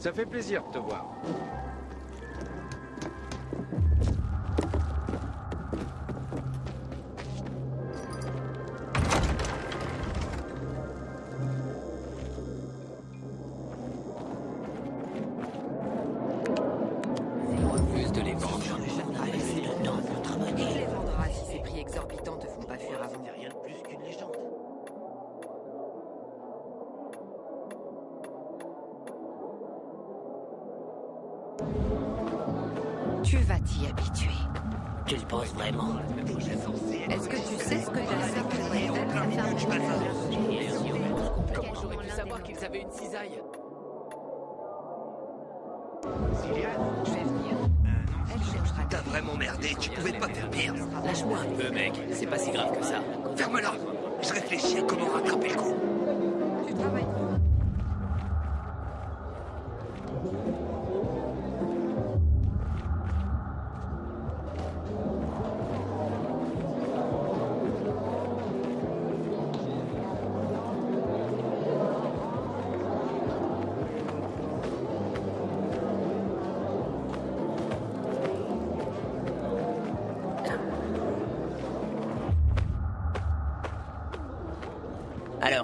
Ça fait plaisir de te voir.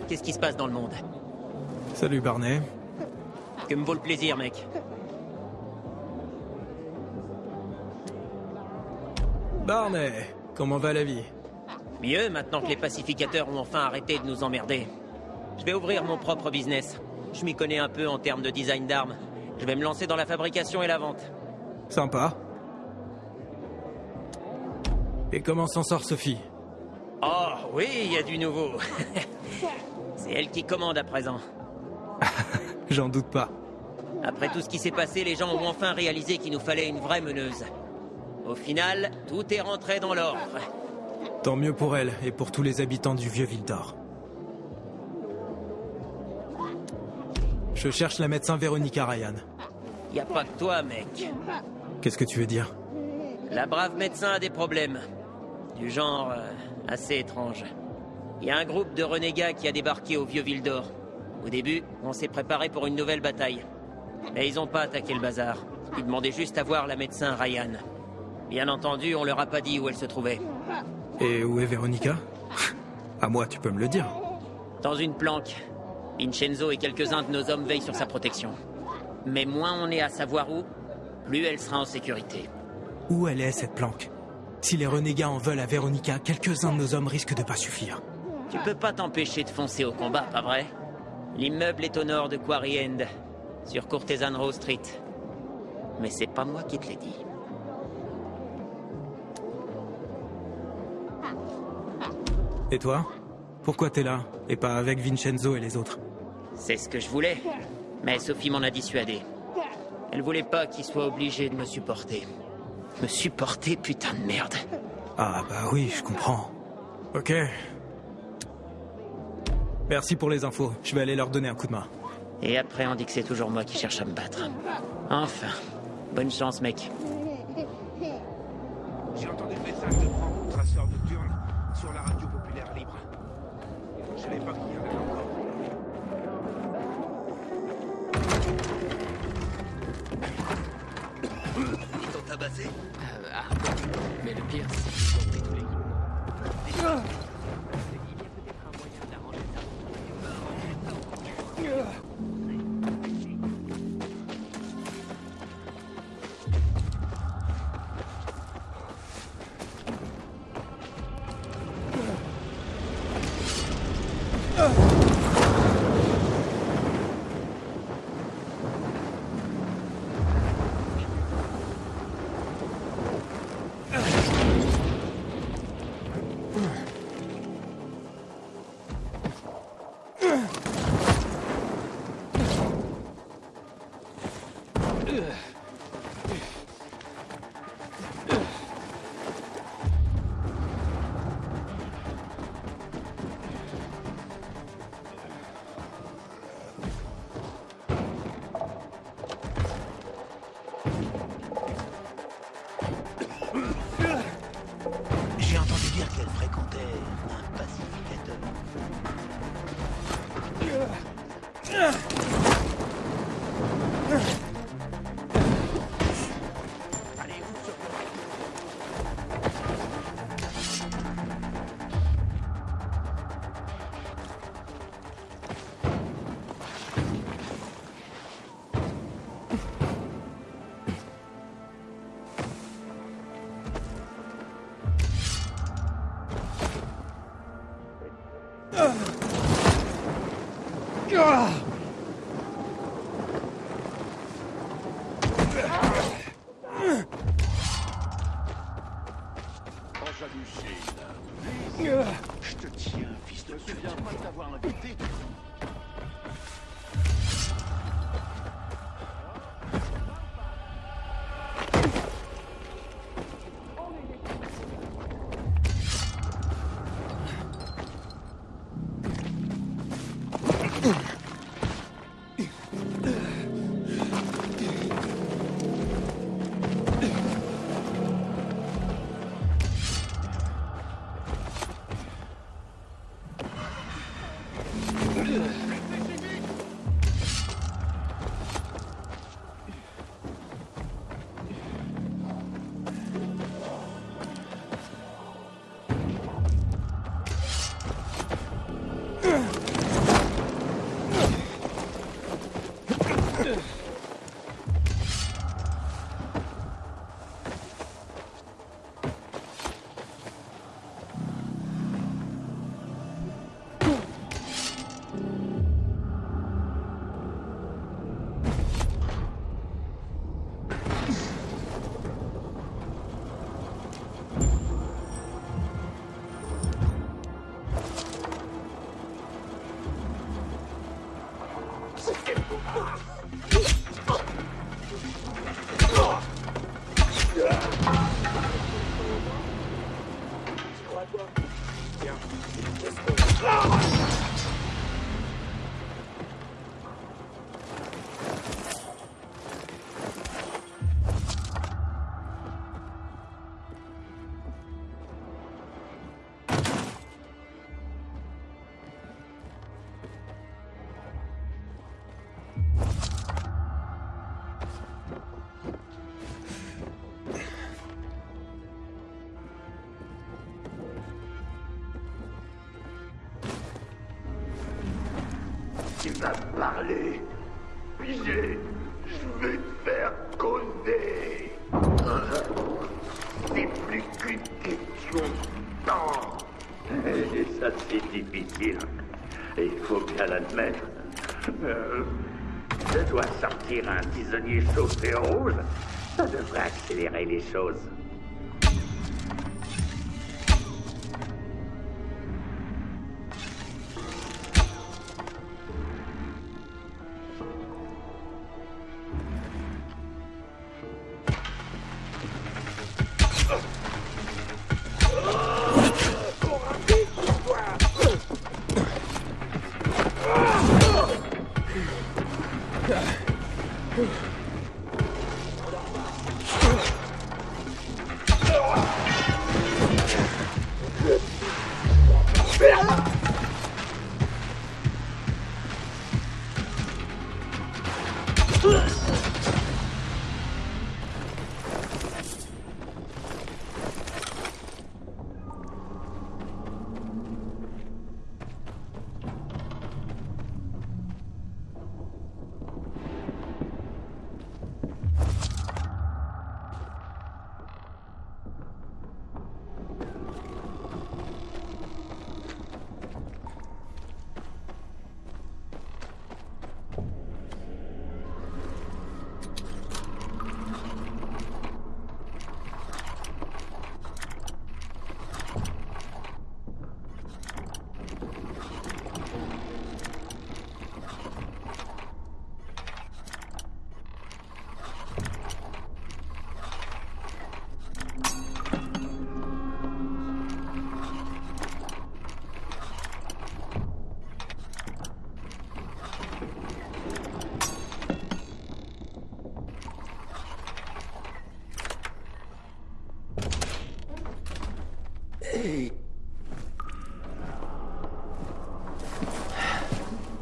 Qu'est-ce qui se passe dans le monde Salut Barney. Que me vaut le plaisir, mec Barney, comment va la vie Mieux, maintenant que les pacificateurs ont enfin arrêté de nous emmerder. Je vais ouvrir mon propre business. Je m'y connais un peu en termes de design d'armes. Je vais me lancer dans la fabrication et la vente. Sympa. Et comment s'en sort Sophie Oh, oui, il y a du nouveau. C'est elle qui commande à présent. J'en doute pas. Après tout ce qui s'est passé, les gens ont enfin réalisé qu'il nous fallait une vraie meneuse. Au final, tout est rentré dans l'ordre. Tant mieux pour elle et pour tous les habitants du vieux Vildor. Je cherche la médecin Véronica Ryan. Y a pas que toi, mec. Qu'est-ce que tu veux dire? La brave médecin a des problèmes. Du genre euh, assez étrange. Il y a un groupe de renégats qui a débarqué au vieux Vildor. Au début, on s'est préparé pour une nouvelle bataille. Mais ils ont pas attaqué le bazar. Ils demandaient juste à voir la médecin Ryan. Bien entendu, on leur a pas dit où elle se trouvait. Et où est Véronica? À moi, tu peux me le dire. Dans une planque. Vincenzo et quelques-uns de nos hommes veillent sur sa protection. Mais moins on est à savoir où, plus elle sera en sécurité. Où elle est, cette planque? Si les renégats en veulent à Véronica, quelques-uns de nos hommes risquent de pas suffire. Tu peux pas t'empêcher de foncer au combat, pas vrai? L'immeuble est au nord de Quarry End, sur Courtesan Row Street. Mais c'est pas moi qui te l'ai dit. Et toi? Pourquoi t'es là Et pas avec Vincenzo et les autres? C'est ce que je voulais. Mais Sophie m'en a dissuadé. Elle voulait pas qu'il soit obligé de me supporter. Me supporter, putain de merde. Ah bah oui, je comprends. Ok. Merci pour les infos. Je vais aller leur donner un coup de main. Et après, on dit que c'est toujours moi qui cherche à me battre. Enfin. Bonne chance, mec. J'ai entendu le message de Franck, le traceur de Turn, sur la radio populaire libre. Je savais pas qu'il y en avait encore. Ils t'ont tabassé Euh, ah, mais le pire, c'est qu'ils ont pris tous les Yeah. Parler. Je vais te faire causer. C'est plus qu'une question de temps. Et ça, c'est difficile. Il faut bien l'admettre. Euh, je dois sortir un tisonnier chauffé rouge. Ça devrait accélérer les choses.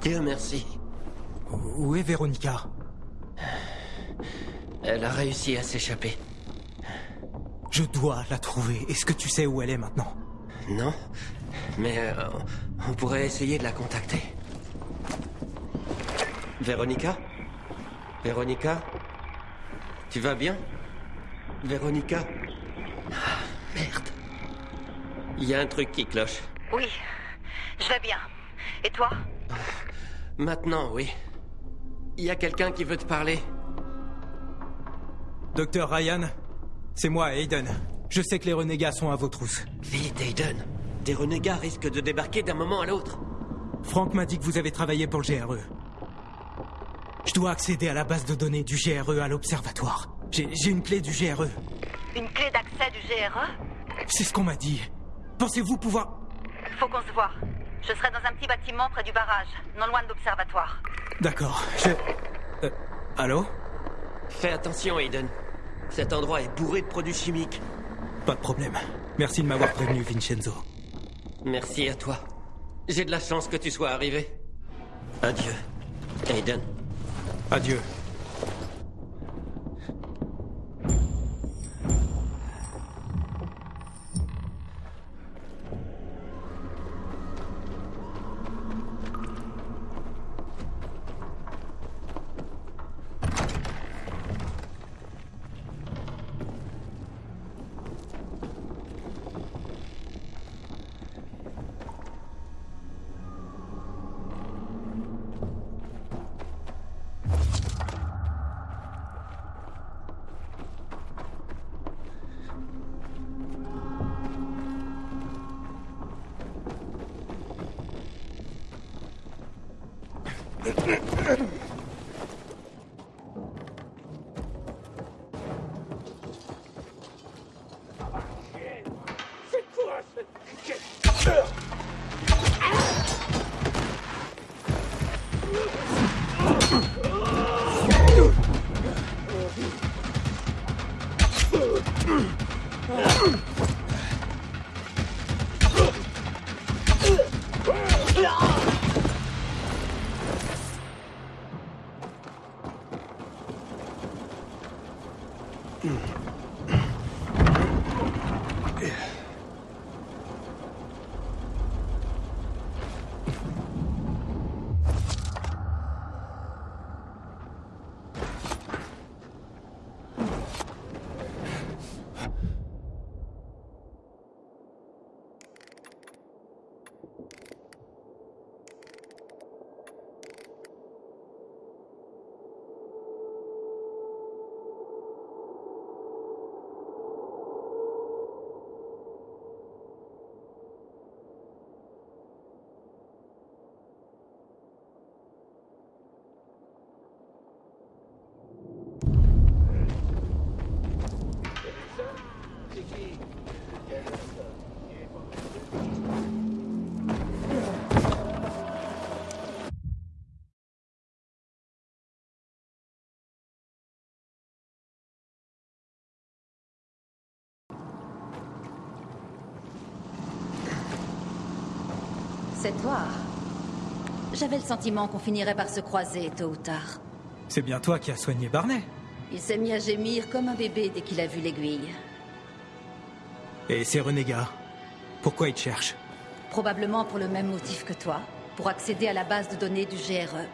Dieu merci. Où est Véronica? Elle a réussi à s'échapper. Je dois la trouver. Est-ce que tu sais où elle est maintenant? Non Mais euh, on pourrait essayer de la contacter. Véronica? Véronica? Tu vas bien? Véronica? Ah, Merde. Il y a un truc qui cloche. Oui. Je vais bien. Et toi Maintenant, oui. Il y a quelqu'un qui veut te parler? Docteur Ryan, c'est moi, Aiden. Je sais que les renégats sont à vos trousses. Vite, Aiden. Des renégats risquent de débarquer d'un moment à l'autre. Franck m'a dit que vous avez travaillé pour le GRE. Je dois accéder à la base de données du GRE à l'observatoire. J'ai j'ai une clé du GRE. Une clé d'accès du GRE C'est ce qu'on m'a dit. Pensez-vous pouvoir... Faut qu'on se voit. Je serai dans un petit bâtiment près du barrage, non loin de l'observatoire. D'accord, je... Euh, allô Fais attention, Aiden. Cet endroit est bourré de produits chimiques. Pas de problème. Merci de m'avoir prévenu, Vincenzo. Merci à toi. J'ai de la chance que tu sois arrivé. Adieu, Aiden. Adieu. C'est toi. J'avais le sentiment qu'on finirait par se croiser tôt ou tard. C'est bien toi qui as soigné Barney. Il s'est mis à gémir comme un bébé dès qu'il a vu l'aiguille. Et ces renégats Pourquoi ils te cherchent Probablement pour le même motif que toi, pour accéder à la base de données du GRE.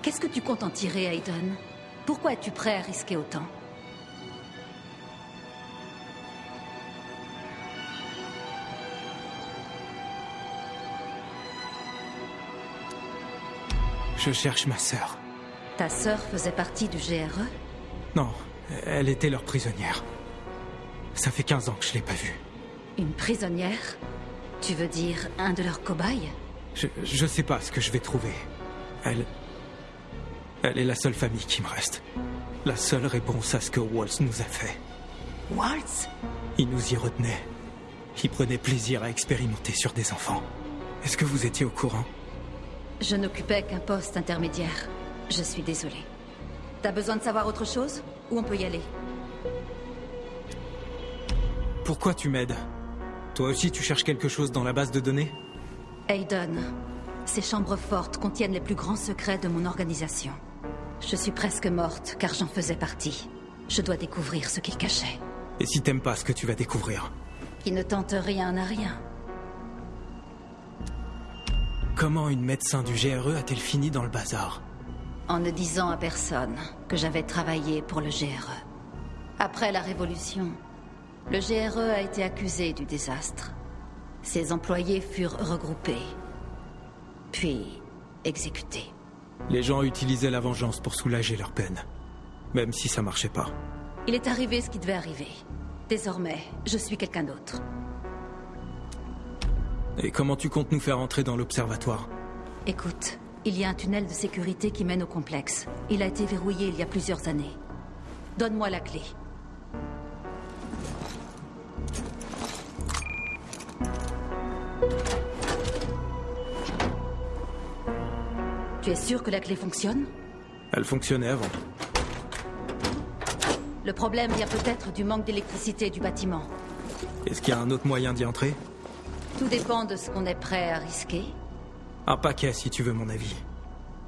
Qu'est-ce que tu comptes en tirer, Aiden Pourquoi es-tu prêt à risquer autant? Je cherche ma sœur. Ta sœur faisait partie du GRE Non, elle était leur prisonnière. Ça fait 15 ans que je l'ai pas vue. Une prisonnière? Tu veux dire un de leurs cobayes? Je, je sais pas ce que je vais trouver. Elle... Elle est la seule famille qui me reste. La seule réponse à ce que Waltz nous a fait. Waltz? Il nous y retenait. Il prenait plaisir à expérimenter sur des enfants. Est-ce que vous étiez au courant? Je n'occupais qu'un poste intermédiaire. Je suis désolée. T'as besoin de savoir autre chose? Ou on peut y aller? Pourquoi tu m'aides? Toi aussi tu cherches quelque chose dans la base de données? Aiden, ces chambres fortes contiennent les plus grands secrets de mon organisation. Je suis presque morte car j'en faisais partie. Je dois découvrir ce qu'ils cachaient. Et si t'aimes pas ce que tu vas découvrir? Qui ne tente rien n'a rien. Comment une médecin du GRE a-t-elle fini dans le bazar En ne disant à personne que j'avais travaillé pour le GRE. Après la Révolution, le GRE a été accusé du désastre. Ses employés furent regroupés. puis exécuté. Les gens utilisaient la vengeance pour soulager leur peine. Même si ça marchait pas. Il est arrivé ce qui devait arriver. Désormais, je suis quelqu'un d'autre. Et comment tu comptes nous faire entrer dans l'observatoire? Écoute, il y a un tunnel de sécurité qui mène au complexe. Il a été verrouillé il y a plusieurs années. Donne-moi la clé. Tu es sûr que la clé fonctionne? Elle fonctionnait avant. Le problème vient peut-être du manque d'électricité du bâtiment. Est-ce qu'il y a un autre moyen d'y entrer? Tout dépend de ce qu'on est prêt à risquer. Un paquet, si tu veux mon avis.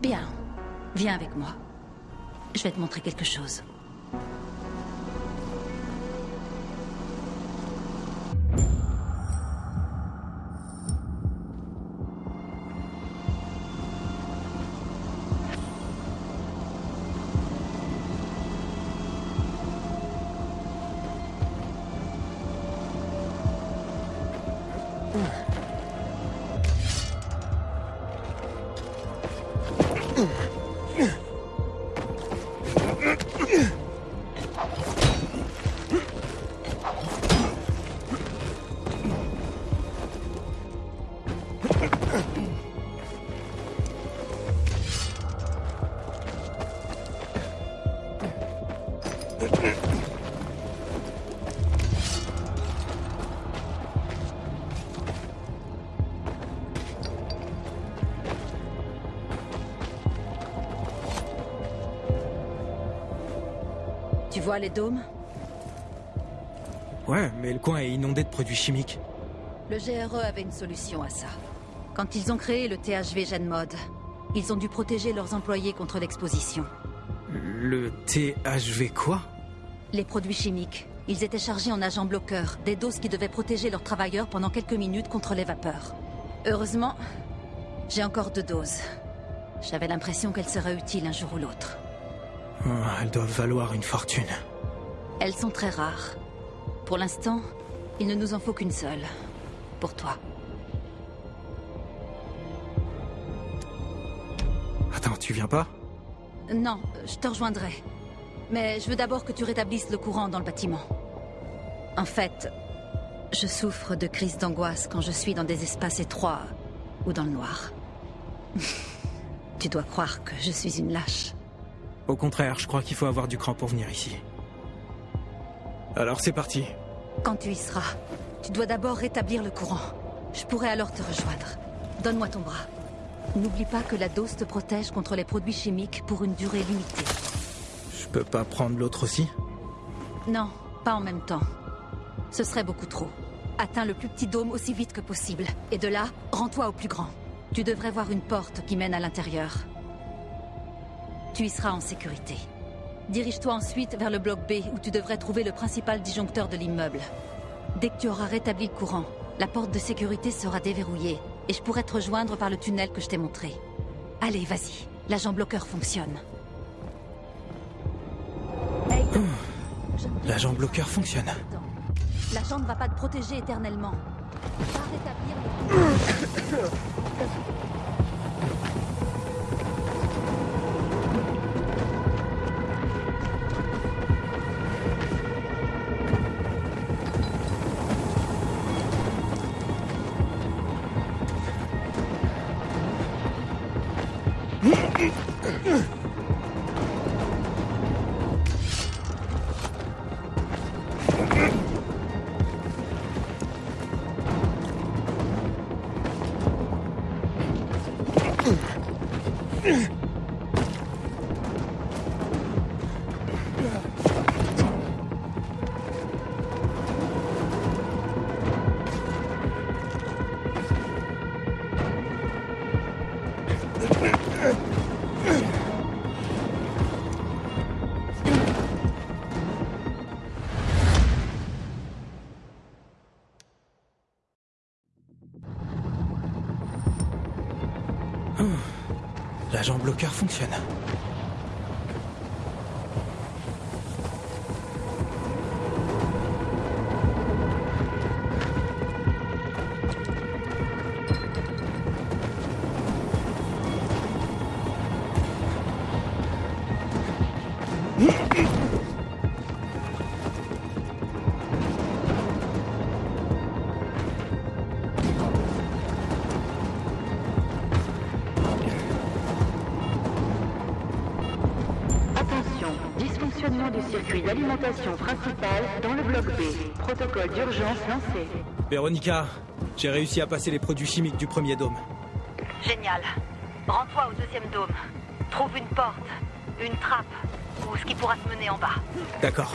Bien. Viens avec moi. Je vais te montrer quelque chose. Ugh! Vois les dômes Ouais, mais le coin est inondé de produits chimiques. Le GRE avait une solution à ça. Quand ils ont créé le THV GenMod, ils ont dû protéger leurs employés contre l'exposition. Le THV quoi? Les produits chimiques. Ils étaient chargés en agents bloqueurs, des doses qui devaient protéger leurs travailleurs pendant quelques minutes contre les vapeurs. Heureusement, j'ai encore deux doses. J'avais l'impression qu'elles seraient utiles un jour ou l'autre. Oh, Elles doivent valoir une fortune. Elles sont très rares. Pour l'instant, il ne nous en faut qu'une seule. Pour toi. Attends, tu viens pas? Non, je te rejoindrai. Mais je veux d'abord que tu rétablisses le courant dans le bâtiment. En fait, je souffre de crises d'angoisse quand je suis dans des espaces étroits ou dans le noir. tu dois croire que je suis une lâche. Au contraire, je crois qu'il faut avoir du cran pour venir ici. Alors c'est parti. Quand tu y seras, tu dois d'abord rétablir le courant. Je pourrai alors te rejoindre. Donne-moi ton bras. N'oublie pas que la dose te protège contre les produits chimiques pour une durée limitée. Je peux pas prendre l'autre aussi? Non, pas en même temps. Ce serait beaucoup trop. Atteins le plus petit dôme aussi vite que possible. Et de là, rends-toi au plus grand. Tu devrais voir une porte qui mène à l'intérieur. Tu y seras en sécurité. Dirige-toi ensuite vers le bloc B où tu devrais trouver le principal disjoncteur de l'immeuble. Dès que tu auras rétabli le courant, la porte de sécurité sera déverrouillée et je pourrai te rejoindre par le tunnel que je t'ai montré. Allez, vas-y. L'agent bloqueur fonctionne. Hey, L'agent bloqueur que fonctionne. L'agent ne va pas te protéger éternellement. Va rétablir le L'agent bloqueur fonctionne. Circuit d'alimentation principal dans le bloc B. Protocole d'urgence lancé. Véronica, j'ai réussi à passer les produits chimiques du premier dôme. Génial. Rends-toi au deuxième dôme. Trouve une porte, une trappe, ou ce qui pourra te mener en bas. D'accord.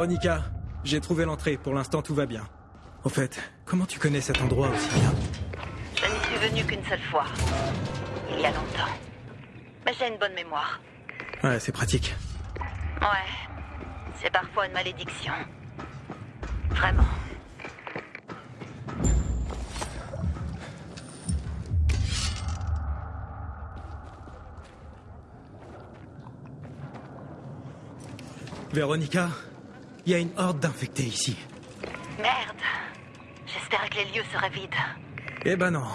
Véronica, j'ai trouvé l'entrée. Pour l'instant, tout va bien. Au fait, comment tu connais cet endroit aussi bien Je n'y suis venue qu'une seule fois. Il y a longtemps. Mais j'ai une bonne mémoire. Ouais, c'est pratique. Ouais. C'est parfois une malédiction. Vraiment. Véronica, il y a une horde d'infectés ici. Merde. J'espérais que les lieux seraient vides. Eh ben non.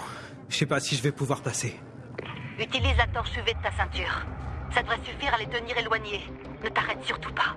Je sais pas si je vais pouvoir passer. Utilise la torche UV de ta ceinture. Ça devrait suffire à les tenir éloignés. Ne t'arrête surtout pas.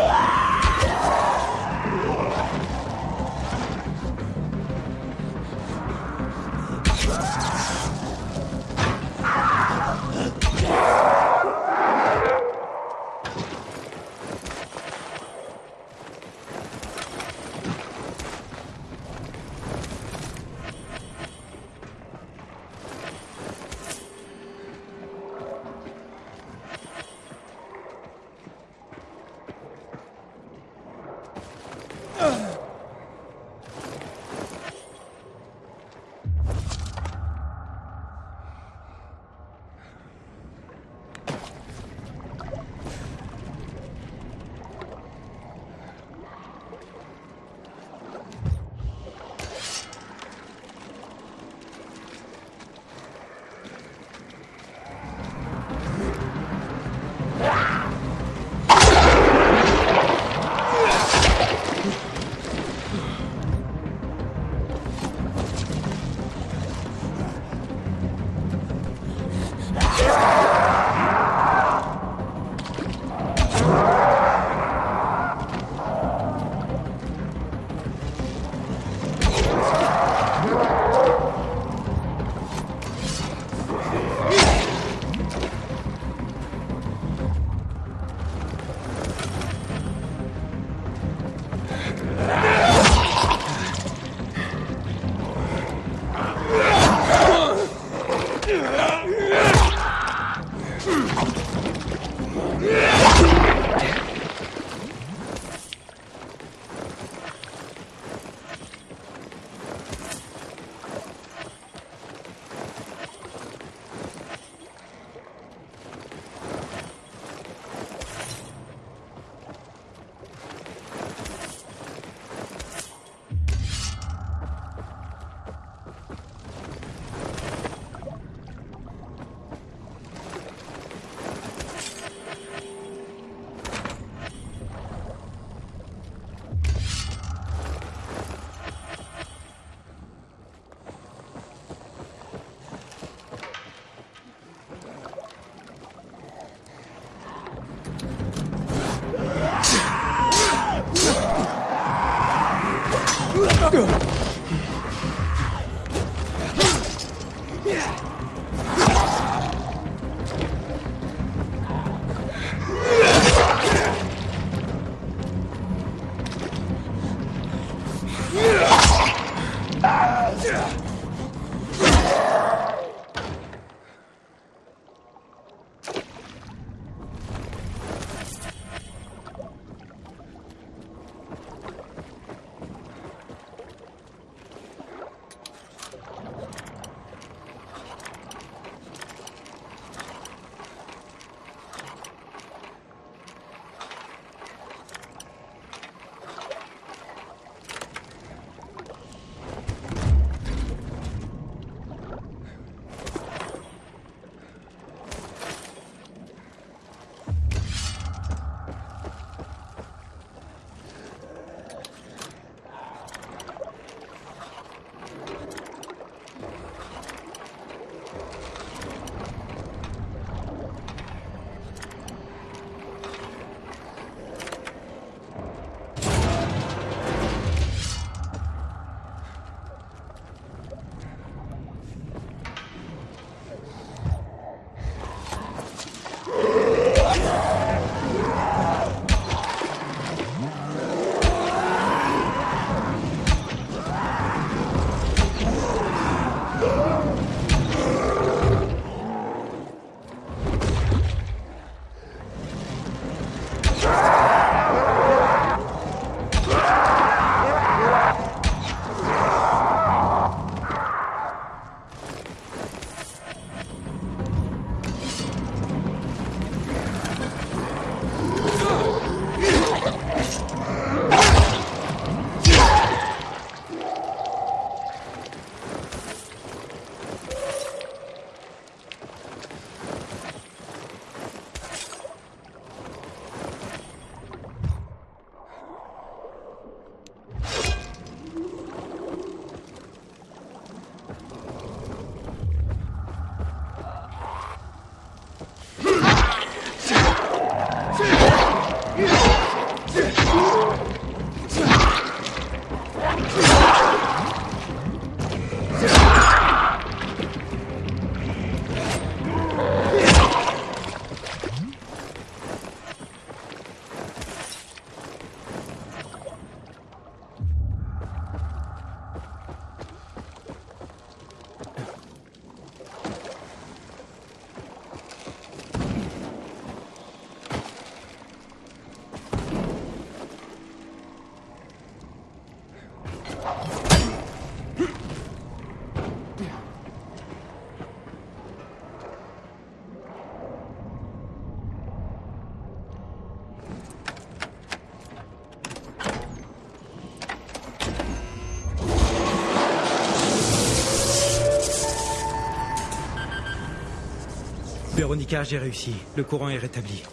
Véronica, j'ai réussi. Le courant est rétabli.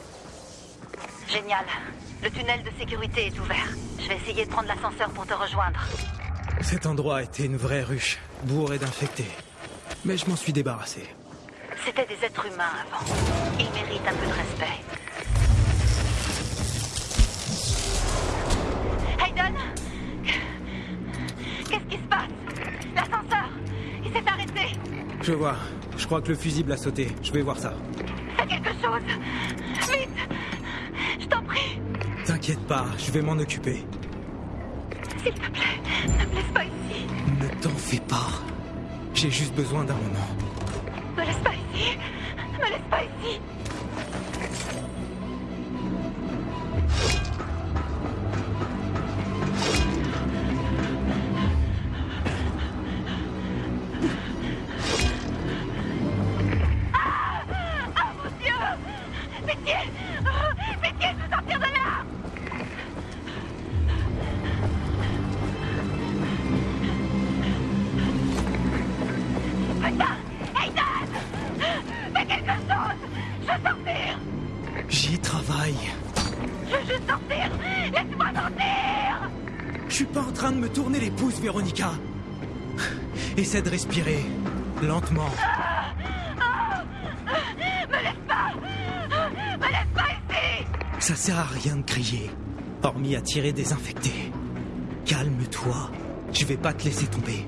Génial. Le tunnel de sécurité est ouvert. Je vais essayer de prendre l'ascenseur pour te rejoindre. Cet endroit était une vraie ruche, bourrée d'infectés. Mais je m'en suis débarrassé. C'était des êtres humains avant. Ils méritent un peu de respect. Hayden Qu'est-ce qui se passe? L'ascenseur Il s'est arrêté Je vois. Je crois que le fusible a sauté. Je vais voir ça. Fais quelque chose Vite Je t'en prie T'inquiète pas, je vais m'en occuper. S'il te plaît, ne me laisse pas ici. Ne t'en fais pas. J'ai juste besoin d'un moment. De respirer. Lentement. Me laisse pas Me laisse pas ici Ça sert à rien de crier. Hormis à tirer des infectés. Calme-toi. Je vais pas te laisser tomber.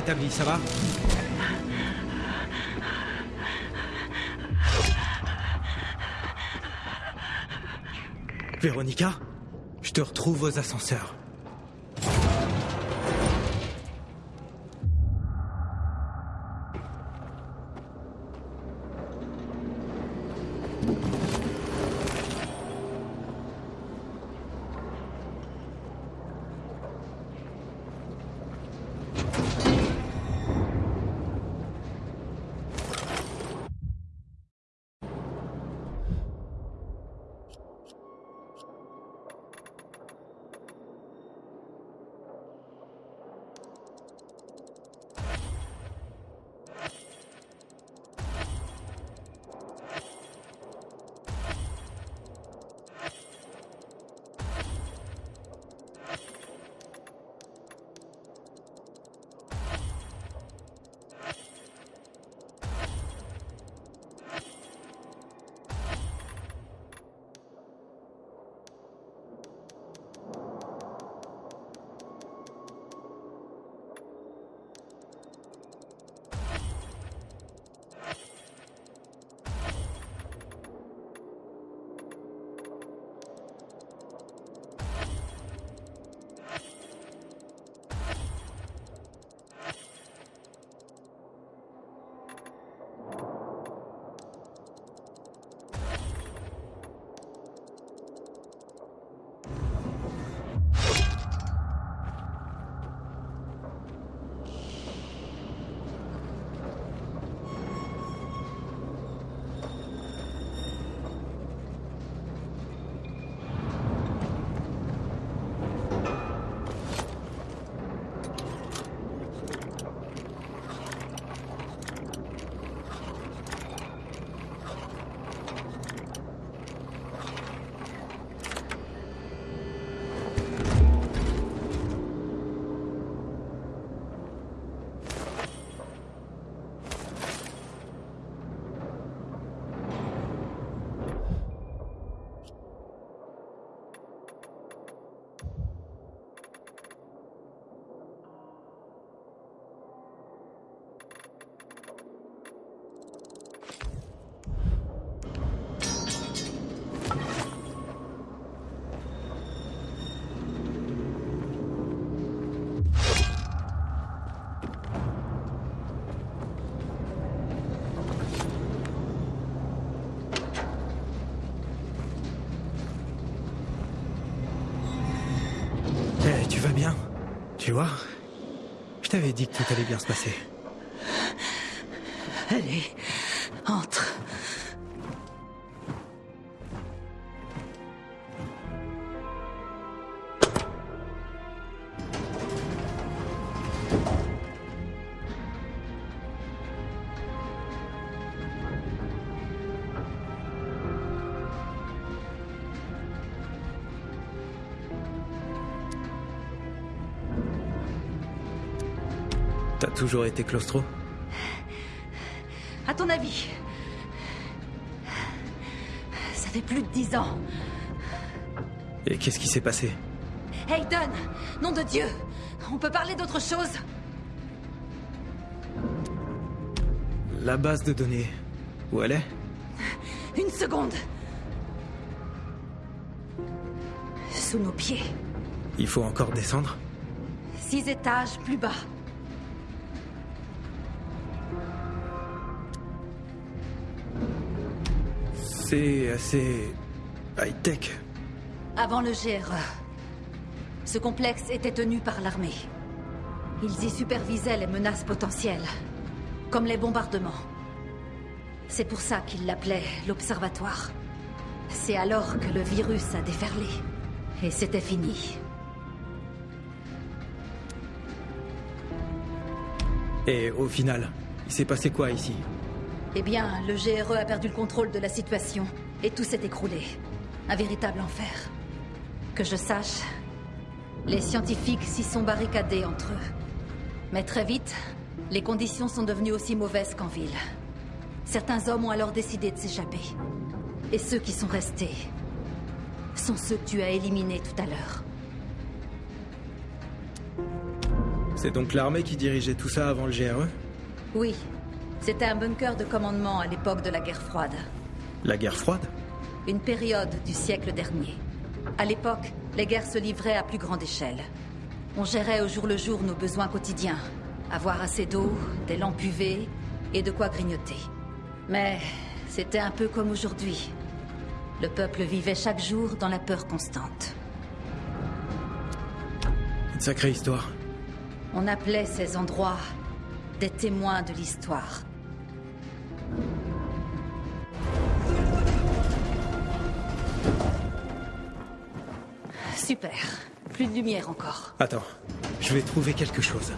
Rétabli, ça va Véronica Je te retrouve aux ascenseurs. Tu vois? Je t'avais dit que tout allait bien se passer. Toujours été claustro À ton avis Ça fait plus de dix ans. Et qu'est-ce qui s'est passé Hayden Nom de Dieu On peut parler d'autre chose La base de données. Où elle est Une seconde Sous nos pieds. Il faut encore descendre Six étages plus bas. C'est assez... high-tech. Avant le GRE, ce complexe était tenu par l'armée. Ils y supervisaient les menaces potentielles, comme les bombardements. C'est pour ça qu'ils l'appelaient l'Observatoire. C'est alors que le virus a déferlé. Et c'était fini. Et au final, il s'est passé quoi ici? Eh bien, le GRE a perdu le contrôle de la situation, et tout s'est écroulé. Un véritable enfer. Que je sache, les scientifiques s'y sont barricadés entre eux. Mais très vite, les conditions sont devenues aussi mauvaises qu'en ville. Certains hommes ont alors décidé de s'échapper. Et ceux qui sont restés sont ceux que tu as éliminés tout à l'heure. C'est donc l'armée qui dirigeait tout ça avant le GRE Oui. C'était un bunker de commandement à l'époque de la guerre froide. La guerre froide Une période du siècle dernier. À l'époque, les guerres se livraient à plus grande échelle. On gérait au jour le jour nos besoins quotidiens. Avoir assez d'eau, des lampes UV et de quoi grignoter. Mais c'était un peu comme aujourd'hui. Le peuple vivait chaque jour dans la peur constante. Une sacrée histoire. On appelait ces endroits des témoins de l'histoire. Super. Plus de lumière encore. Attends, je vais trouver quelque chose.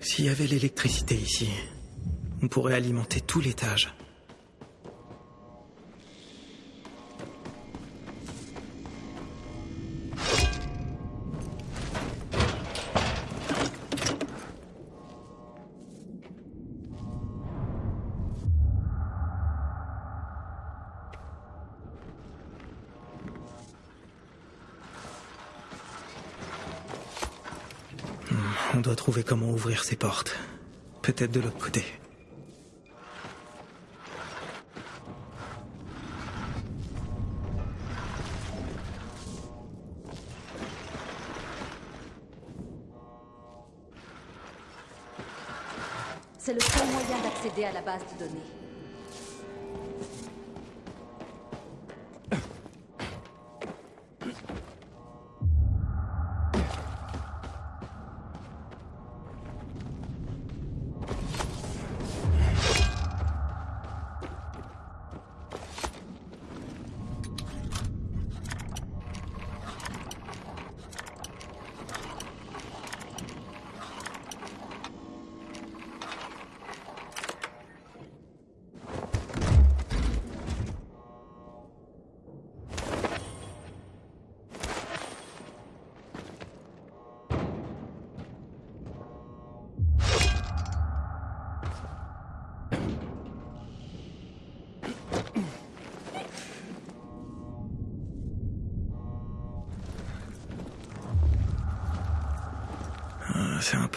S'il y avait l'électricité ici, on pourrait alimenter tout l'étage. Ouvrir ces portes. Peut-être de l'autre côté. C'est le seul moyen d'accéder à la base de données.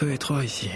Ah, C'est un peu étroit ici.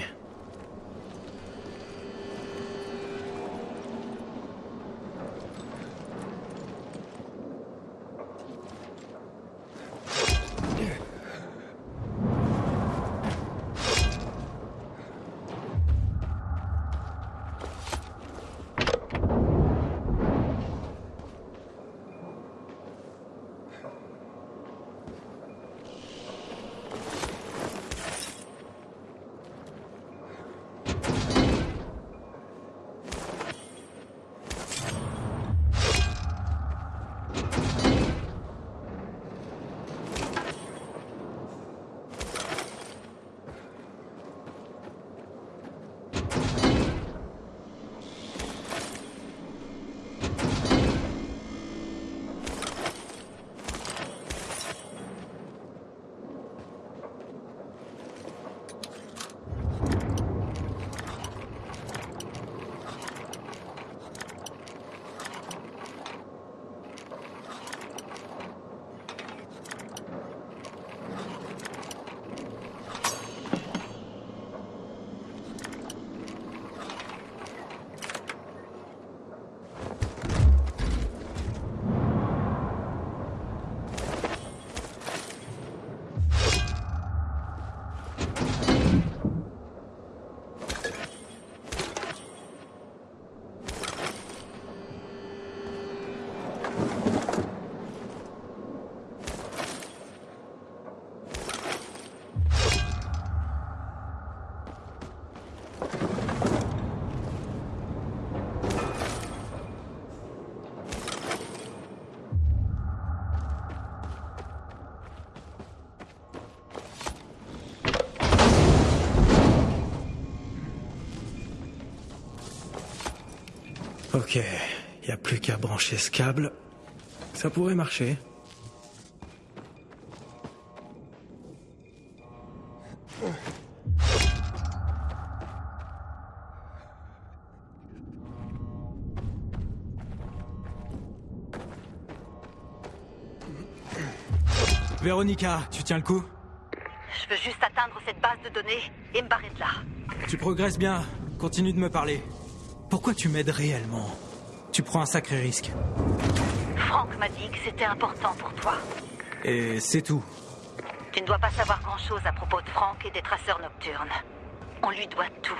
Ok, y a plus qu'à brancher ce câble. Ça pourrait marcher. Véronica, tu tiens le coup? Je veux juste atteindre cette base de données et me barrer de là. Tu progresses bien. Continue de me parler. Pourquoi tu m'aides réellement? Tu prends un sacré risque. Franck m'a dit que c'était important pour toi. Et c'est tout. Tu ne dois pas savoir grand-chose à propos de Franck et des traceurs nocturnes. On lui doit tout.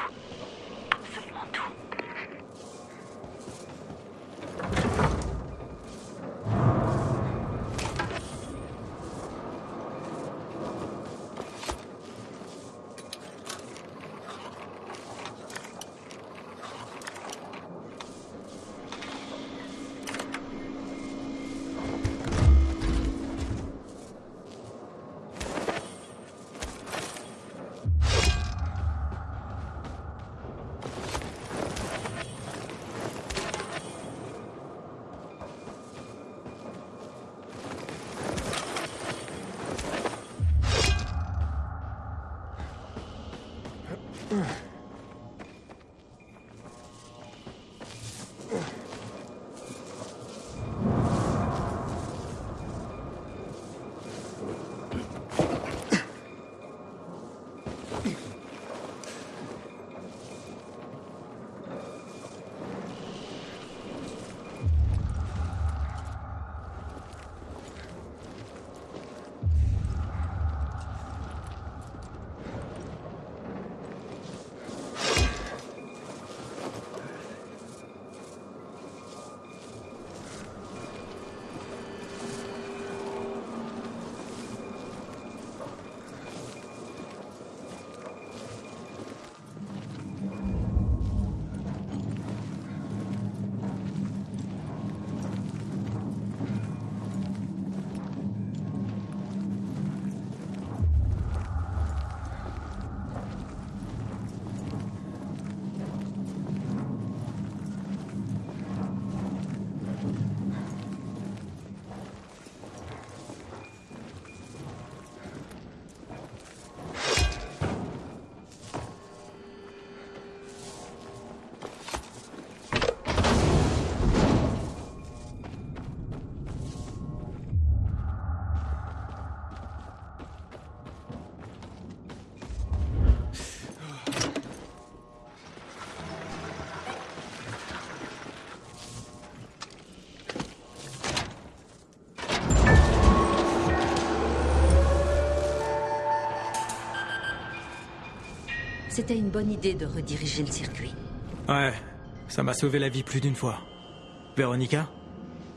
C'était une bonne idée de rediriger le circuit. Ouais, ça m'a sauvé la vie plus d'une fois. Véronica,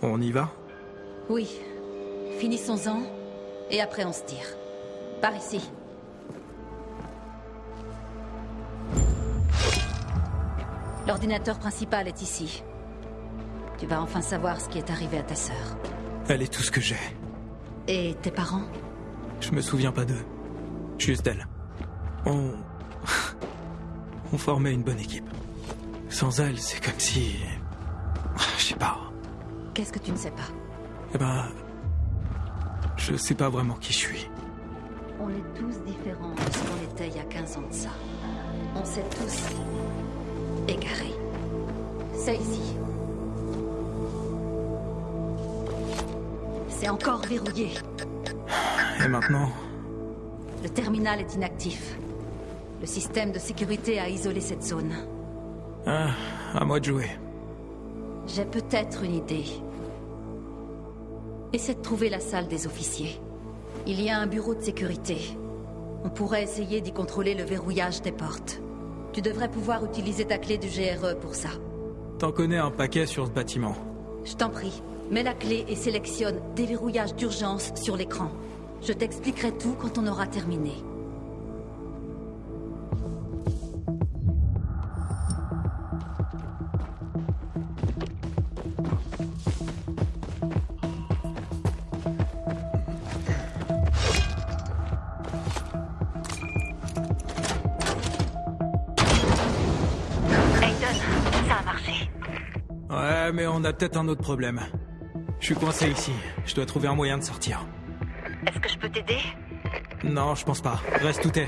on y va? Oui. Finissons-en, et après on se tire. Par ici. L'ordinateur principal est ici. Tu vas enfin savoir ce qui est arrivé à ta sœur. Elle est tout ce que j'ai. Et tes parents? Je me souviens pas d'eux. Juste d'elle. On... On formait une bonne équipe. Sans elle, c'est comme si... Je sais pas. Qu'est-ce que tu ne sais pas? Eh ben... Je sais pas vraiment qui je suis. On est tous différents de ce qu'on était il y a 15 ans de ça. On s'est tous égarés. C'est ici. C'est encore verrouillé. Et maintenant? Le terminal est inactif. Le système de sécurité a isolé cette zone. Ah, à moi de jouer. J'ai peut-être une idée. Essaie de trouver la salle des officiers. Il y a un bureau de sécurité. On pourrait essayer d'y contrôler le verrouillage des portes. Tu devrais pouvoir utiliser ta clé du GRE pour ça. T'en connais un paquet sur ce bâtiment. Je t'en prie, mets la clé et sélectionne déverrouillage d'urgence sur l'écran. Je t'expliquerai tout quand on aura terminé. A peut-être un autre problème. Je suis coincé ici. Je dois trouver un moyen de sortir. Est-ce que je peux t'aider? Non, je pense pas. Reste où t'es.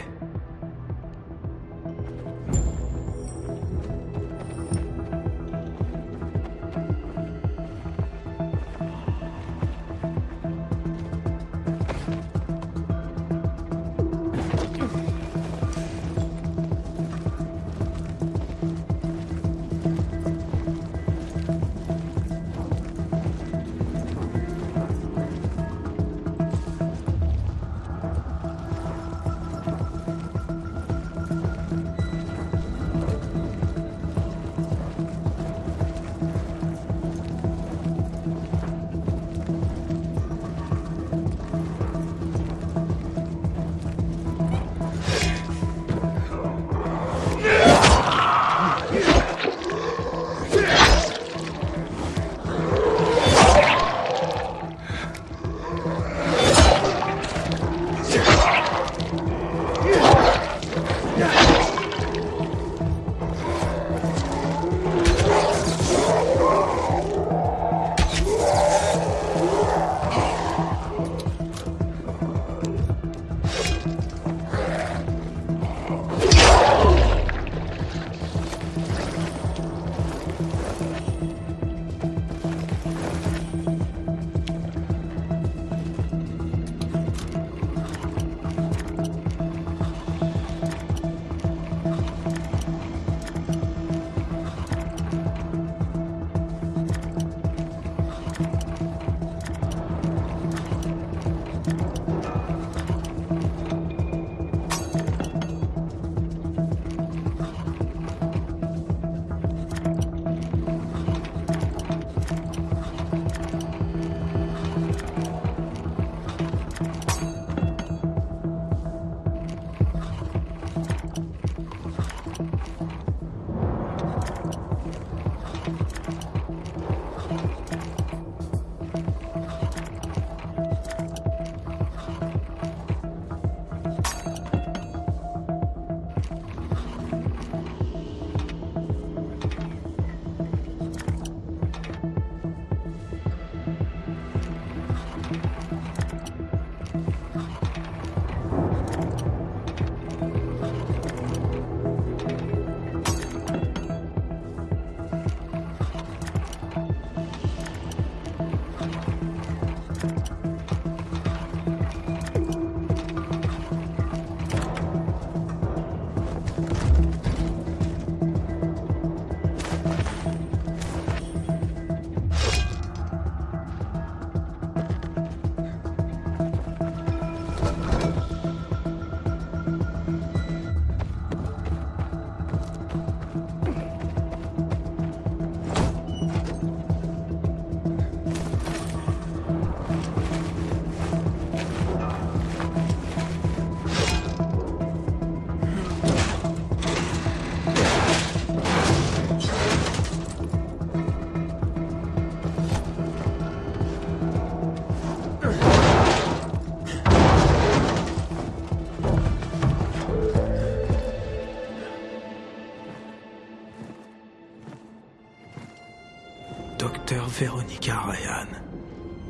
Véronica Ryan,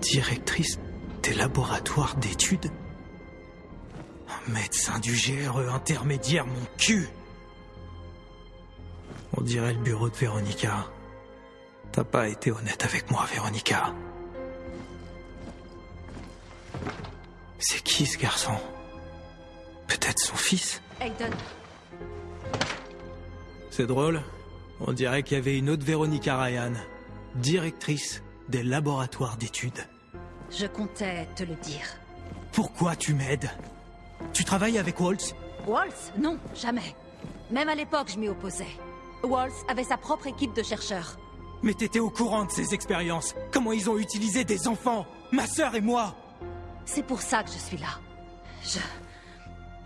directrice des laboratoires d'études Un médecin du GRE intermédiaire, mon cul On dirait le bureau de Véronica. T'as pas été honnête avec moi, Véronica. C'est qui ce garçon? Peut-être son fils? Aiden, C'est drôle. On dirait qu'il y avait une autre Véronica Ryan, directrice des laboratoires d'études. je comptais te le dire. Pourquoi tu m'aides? Tu travailles avec Waltz? Waltz? Non, jamais. Même à l'époque, je m'y opposais. Waltz avait sa propre équipe de chercheurs. Mais t'étais au courant de ces expériences Comment ils ont utilisé des enfants? Ma sœur et moi C'est pour ça que je suis là. Je...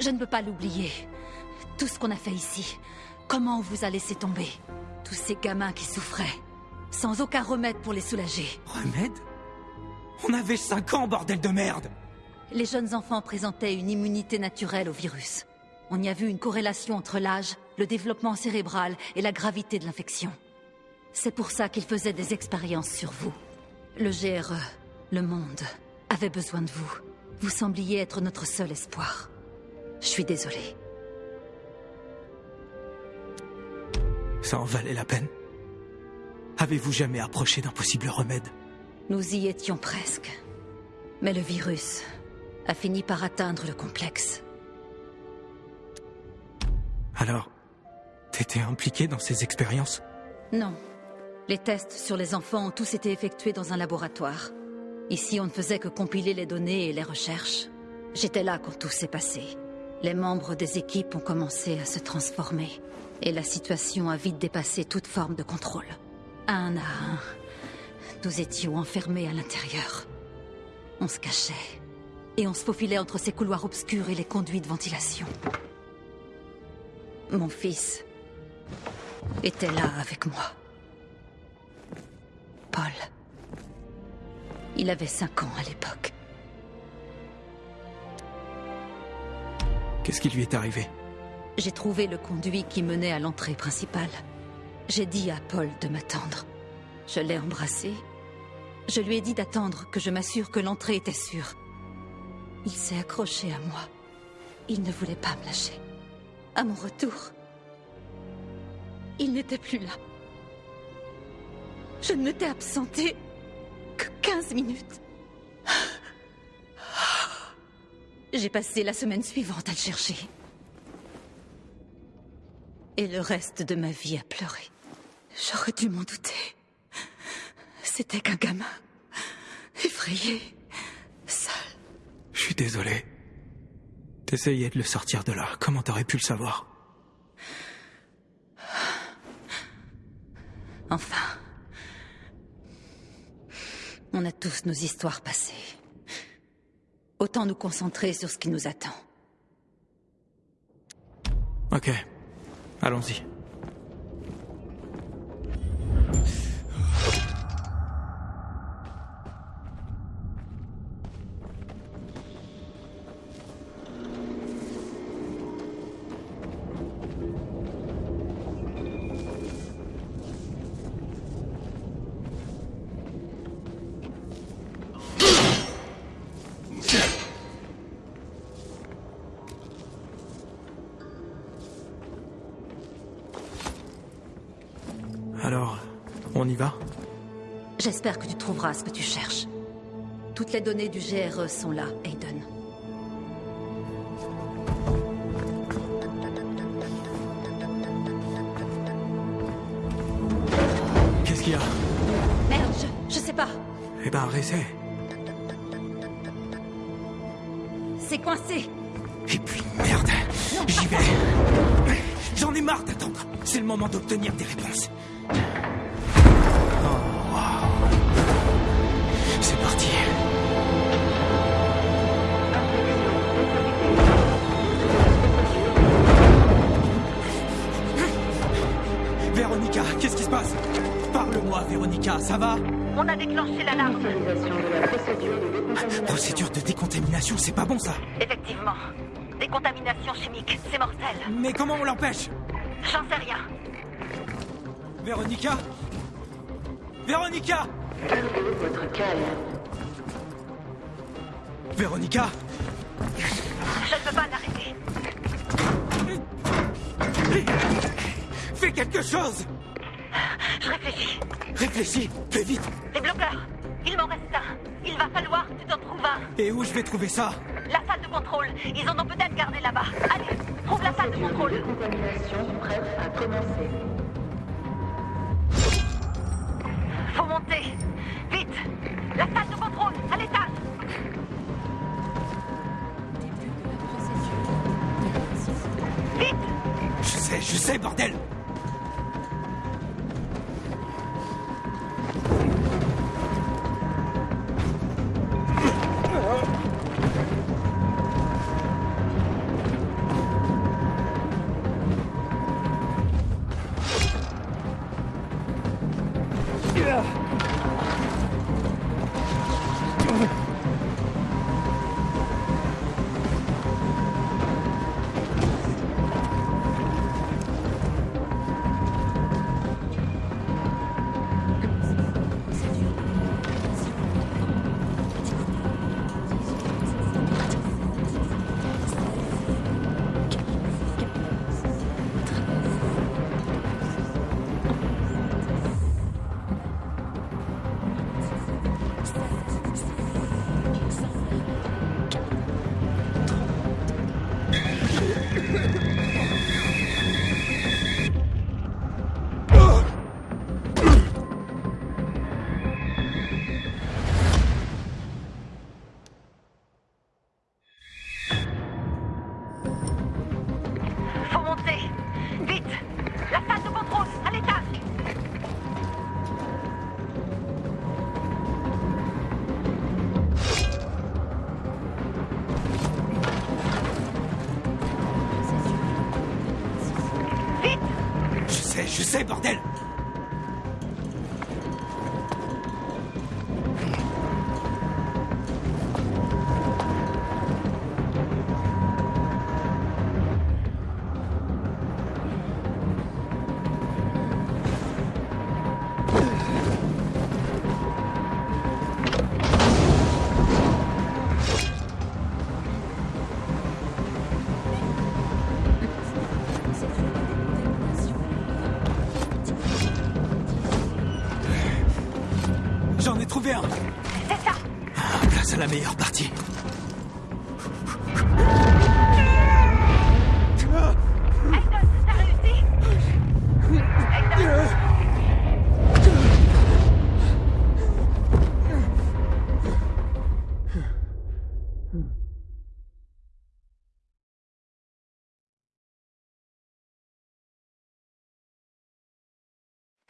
Je ne peux pas l'oublier. Tout ce qu'on a fait ici. Comment on vous a laissé tomber? Tous ces gamins qui souffraient. Sans aucun remède pour les soulager. Remède? On avait 5 ans, bordel de merde Les jeunes enfants présentaient une immunité naturelle au virus. On y a vu une corrélation entre l'âge, le développement cérébral et la gravité de l'infection. C'est pour ça qu'ils faisaient des expériences sur vous. Le GRE, le monde, avait besoin de vous. Vous sembliez être notre seul espoir. Je suis désolée. Ça en valait la peine? Avez-vous jamais approché d'un possible remède? Nous y étions presque. Mais le virus a fini par atteindre le complexe. Alors, t'étais impliqué dans ces expériences? Non. Les tests sur les enfants ont tous été effectués dans un laboratoire. Ici, on ne faisait que compiler les données et les recherches. J'étais là quand tout s'est passé. Les membres des équipes ont commencé à se transformer. Et la situation a vite dépassé toute forme de contrôle. Un à un, nous étions enfermés à l'intérieur. On se cachait. Et on se faufilait entre ces couloirs obscurs et les conduits de ventilation. Mon fils était là avec moi. Paul. Il avait cinq ans à l'époque. Qu'est-ce qui lui est arrivé? J'ai trouvé le conduit qui menait à l'entrée principale. J'ai dit à Paul de m'attendre. Je l'ai embrassé. Je lui ai dit d'attendre que je m'assure que l'entrée était sûre. Il s'est accroché à moi. Il ne voulait pas me lâcher. À mon retour, il n'était plus là. Je ne m'étais absentée que 15 minutes. J'ai passé la semaine suivante à le chercher. Et le reste de ma vie à pleurer. J'aurais dû m'en douter. C'était qu'un gamin. Effrayé. Seul. Je suis désolé. T'essayais de le sortir de là. Comment t'aurais pu le savoir? Enfin. On a tous nos histoires passées. Autant nous concentrer sur ce qui nous attend. Ok. Allons-y. Trouveras ce que tu cherches. Toutes les données du GRE sont là, Aiden. Qu'est-ce qu'il y a? Merde, je, je sais pas. Eh ben, réessaie. C'est coincé. Et puis, merde J'y vais J'en ai marre d'attendre C'est le moment d'obtenir des réponses. Ça va On a déclenché l'alarme. Procédure de décontamination, c'est pas bon ça Effectivement. Décontamination chimique, c'est mortel. Mais comment on l'empêche J'en sais rien. Véronica Véronica Votre calme. Véronica Je ne peux pas l'arrêter. Fais quelque chose Je réfléchis. Réfléchis, fais vite Les bloqueurs. Il m'en reste un. Il va falloir que tu t'en trouves un. Et où je vais trouver ça? La salle de contrôle. Ils en ont peut-être gardé là-bas. Allez, trouve la salle de contrôle. Contamination prête à commencer.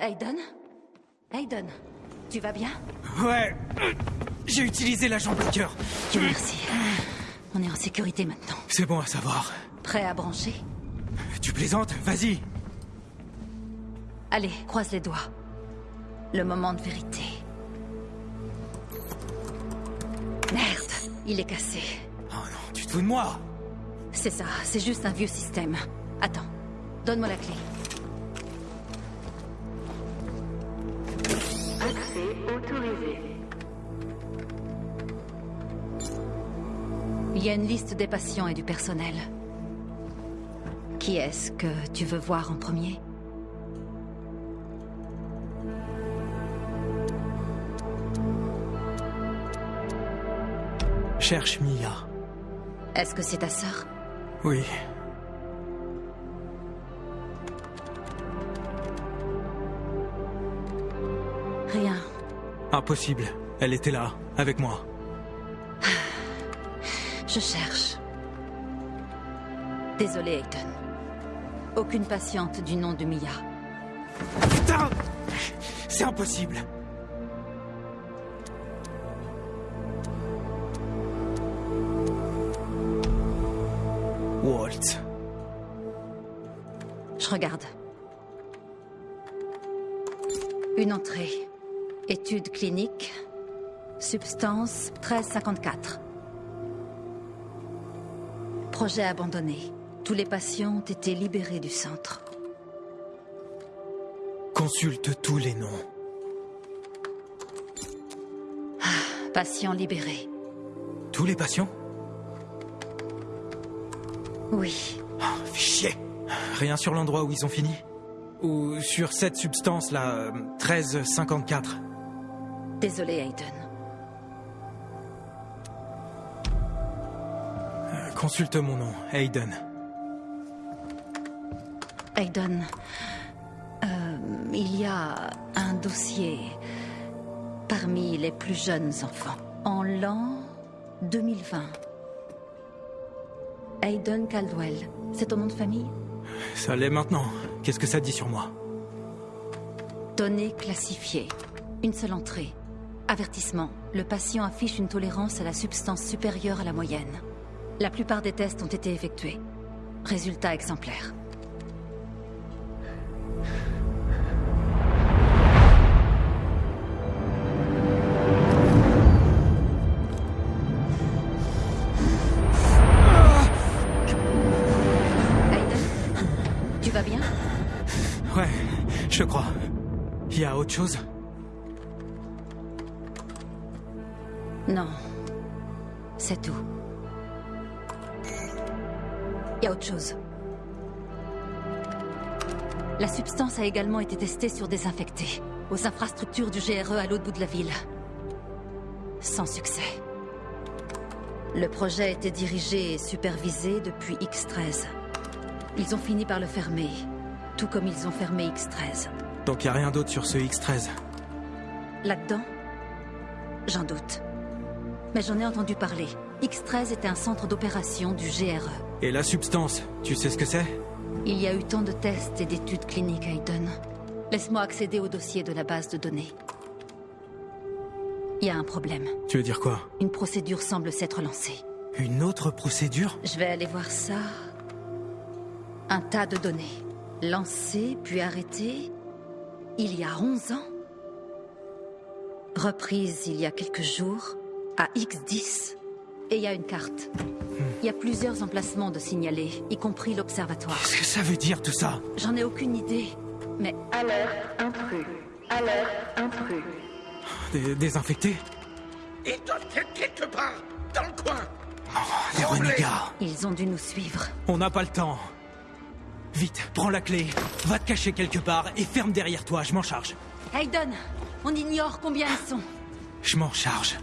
Aiden Aiden, tu vas bien? Ouais J'ai utilisé l'agent bloqueur. Merci. On est en sécurité maintenant. C'est bon à savoir. Prêt à brancher? Tu plaisantes? Vas-y Allez, croise les doigts. Le moment de vérité. Merde, il est cassé. Oh non, tu te fous de moi C'est ça, c'est juste un vieux système. Attends, donne-moi la clé. Il y a une liste des patients et du personnel. Qui est-ce que tu veux voir en premier? Cherche Mia. Est-ce que c'est ta sœur? Oui. Rien. Impossible. Elle était là, avec moi. Je cherche. Désolé, Aiden. Aucune patiente du nom de Mia. Putain C'est impossible. Walt. Je regarde. Une entrée. Étude clinique. Substance 1354. Projet abandonné. Tous les patients ont été libérés du centre. Consulte tous les noms. Patient libéré. Tous les patients? Oui. Oh, fais chier. Rien sur l'endroit où ils ont fini? Ou sur cette substance-là, euh, 1354 Désolé, Aiden. Consulte mon nom, Hayden. Aiden, euh, il y a un dossier parmi les plus jeunes enfants. En l'an 2020. Aiden Caldwell, c'est ton nom de famille? Ça l'est maintenant. Qu'est-ce que ça dit sur moi? Données classifiées. Une seule entrée. Avertissement. Le patient affiche une tolérance à la substance supérieure à la moyenne. La plupart des tests ont été effectués. Résultat exemplaire. Également été testée sur des infectés, aux infrastructures du GRE à l'autre bout de la ville. Sans succès. Le projet était dirigé et supervisé depuis X-13. Ils ont fini par le fermer, tout comme ils ont fermé X-13. Donc il a rien d'autre sur ce X13 Là-dedans? J'en doute. Mais j'en ai entendu parler. X-13 était un centre d'opération du GRE. Et la substance, tu sais ce que c'est? Il y a eu tant de tests et d'études cliniques, Hayden. Laisse-moi accéder au dossier de la base de données. Il y a un problème. Tu veux dire quoi? Une procédure semble s'être lancée. Une autre procédure? Je vais aller voir ça. Un tas de données. Lancées, puis arrêtées. Il y a 11 ans. Reprise il y a quelques jours. À X10. Et il y a une carte. Il y a plusieurs emplacements de signalés, y compris l'observatoire. Qu'est-ce que ça veut dire tout ça? J'en ai aucune idée. Mais Alerte intrus. Alerte intrus. Des désinfectés? Ils doivent être quelque part, dans le coin. Des renégats ils ont dû nous suivre. On n'a pas le temps. Vite, prends la clé, va te cacher quelque part et ferme derrière toi, je m'en charge. Hayden, on ignore combien ils sont. Je m'en charge.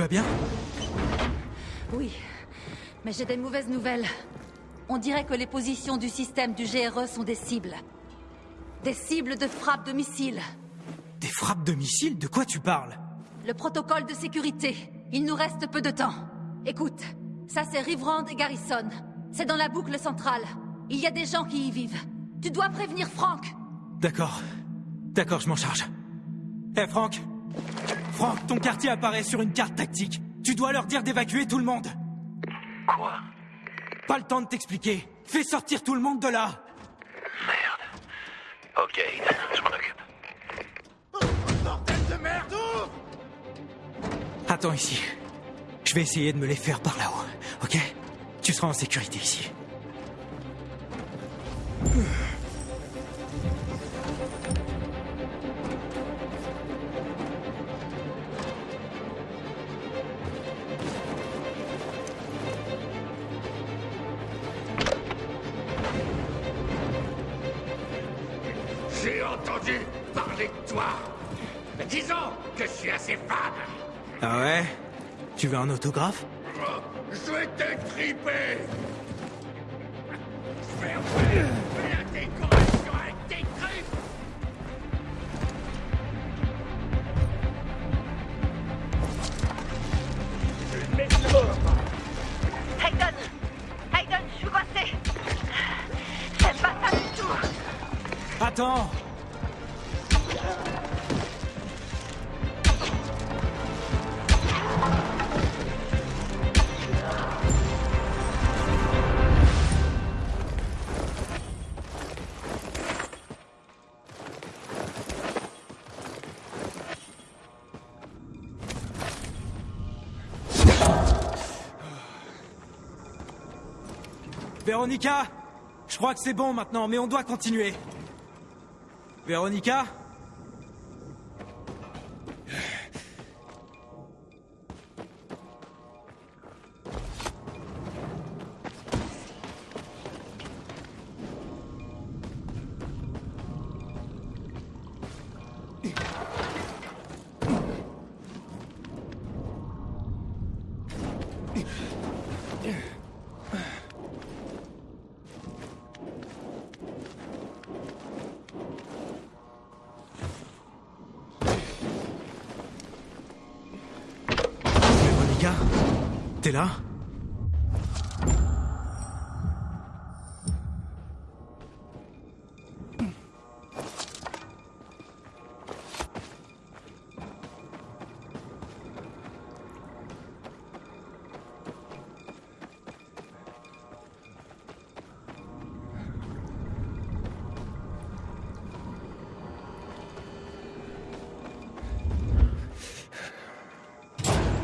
Vas bien Oui, mais j'ai des mauvaises nouvelles. On dirait que les positions du système du GRE sont des cibles. Des cibles de frappe de missiles. Des frappes de missiles De quoi tu parles Le protocole de sécurité. Il nous reste peu de temps. Écoute, ça c'est Riverand et Garrison. C'est dans la boucle centrale. Il y a des gens qui y vivent. Tu dois prévenir Frank. D'accord. D'accord, je m'en charge. Hé, Franck Franck, ton quartier apparaît sur une carte tactique. Tu dois leur dire d'évacuer tout le monde. Quoi? Pas le temps de t'expliquer. Fais sortir tout le monde de là. Merde. Ok, je m'en occupe. Bordel de merde, ouvre Attends ici. Je vais essayer de me les faire par là-haut, ok? Tu seras en sécurité ici. Tu veux un autographe Je vais t'étriper. Faire faire la Véronica Je crois que c'est bon maintenant, mais on doit continuer. Véronica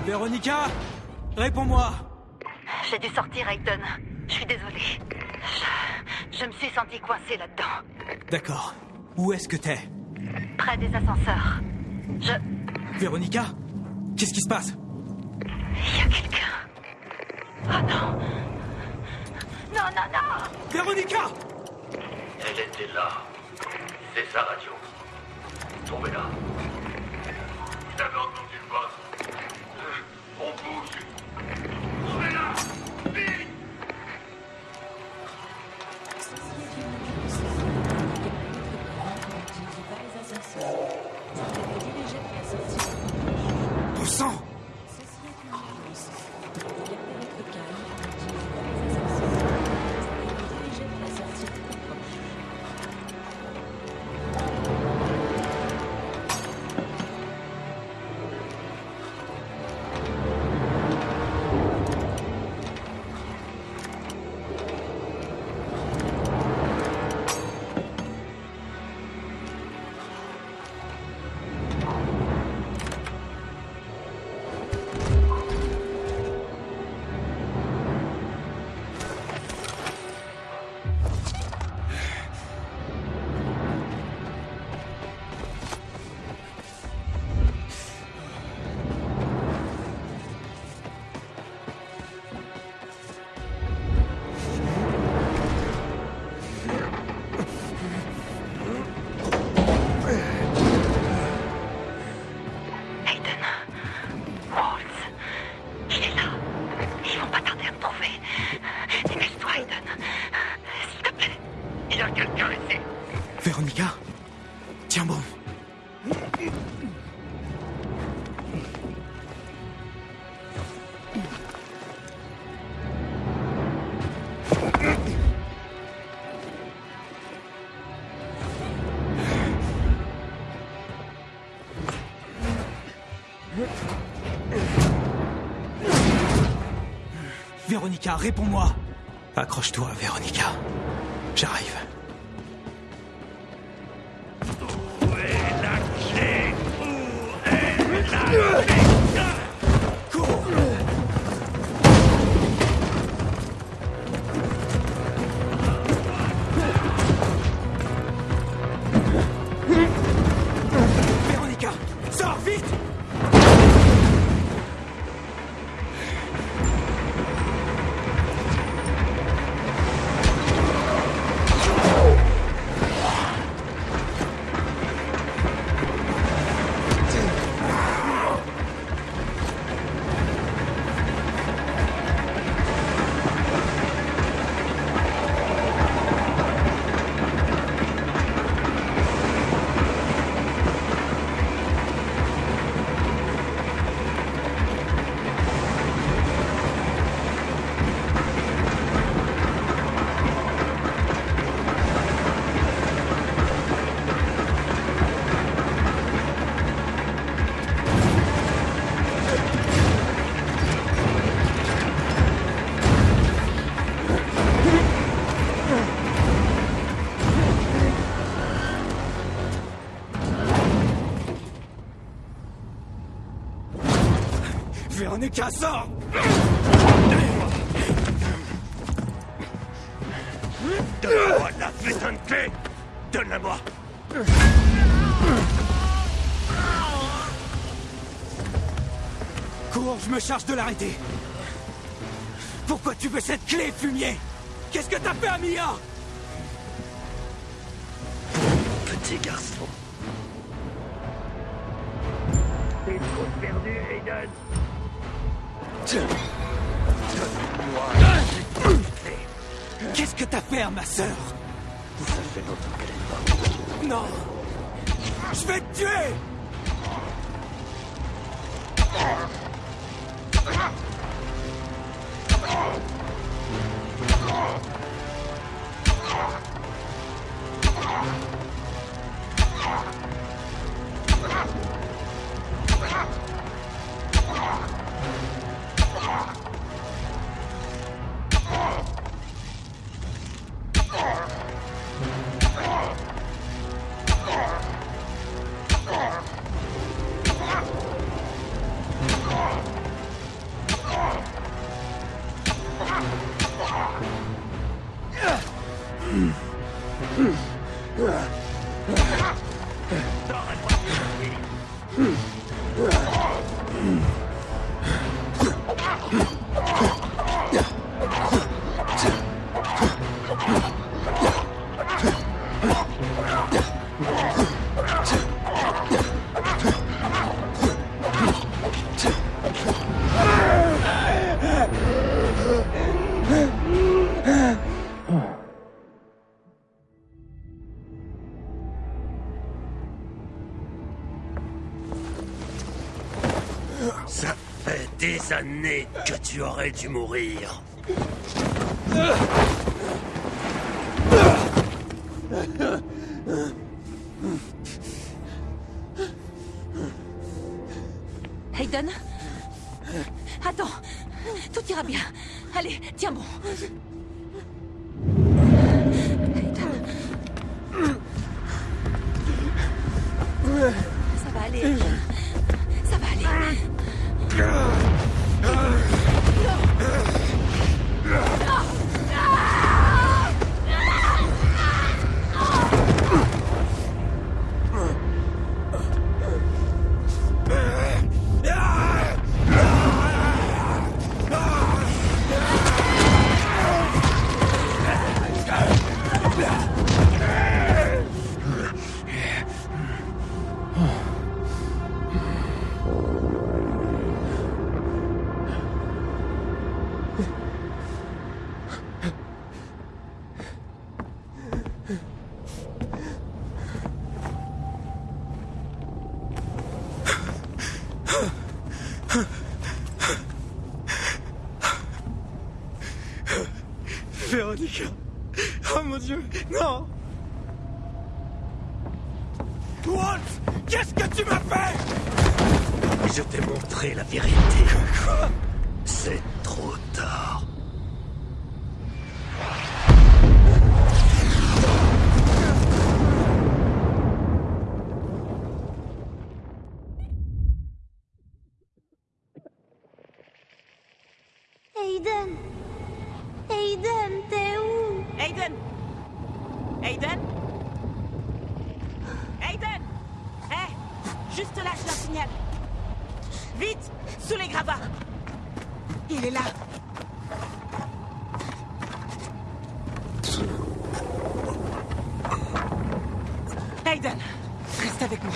Véronica Réponds-moi J'ai dû sortir, Hayden. Je suis désolée. Je, je me suis sentie coincée là-dedans. D'accord. Où est-ce que t'es? Près des ascenseurs. Je... Véronica Qu'est-ce qui se passe? Il y a quelqu'un. Oh non Non, non, non Véronica Elle était là. Véronica, réponds-moi Accroche-toi, Véronica. J'arrive. Véronica, sors Donne-moi la putain de clé. Donne-la-moi. Cours, je me charge de l'arrêter. Pourquoi tu veux cette clé, fumier? Qu'est-ce que t'as fait à Mia Petit garçon. T'es trop perdu, Aiden Qu'est-ce que t'as fait à ma sœur? Ça fait longtemps qu'elle est morte. Non. Je vais te tuer tu aurais dû mourir. Oh mon dieu, non Walt Qu'est-ce que tu m'as fait? Je t'ai montré la vérité. Quoi? C'est trop tard. Aiden Aiden, t'es où Aiden Aiden Aiden Hé Juste là, je leur signale. Vite Sous les gravats Il est là Aiden Reste avec moi.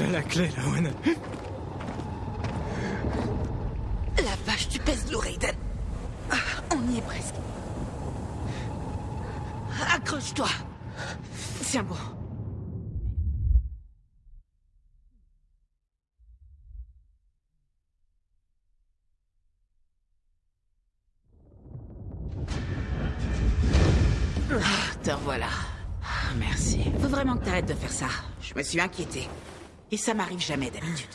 A la clé, Lawan. La vache, tu pèses lourd, Aiden. Ah, On y est presque. Accroche-toi. Tiens bon. Ah, te revoilà. Ah, Merci. Faut vraiment que t'arrêtes de faire ça. Je me suis inquiété. Et ça m'arrive jamais d'habitude.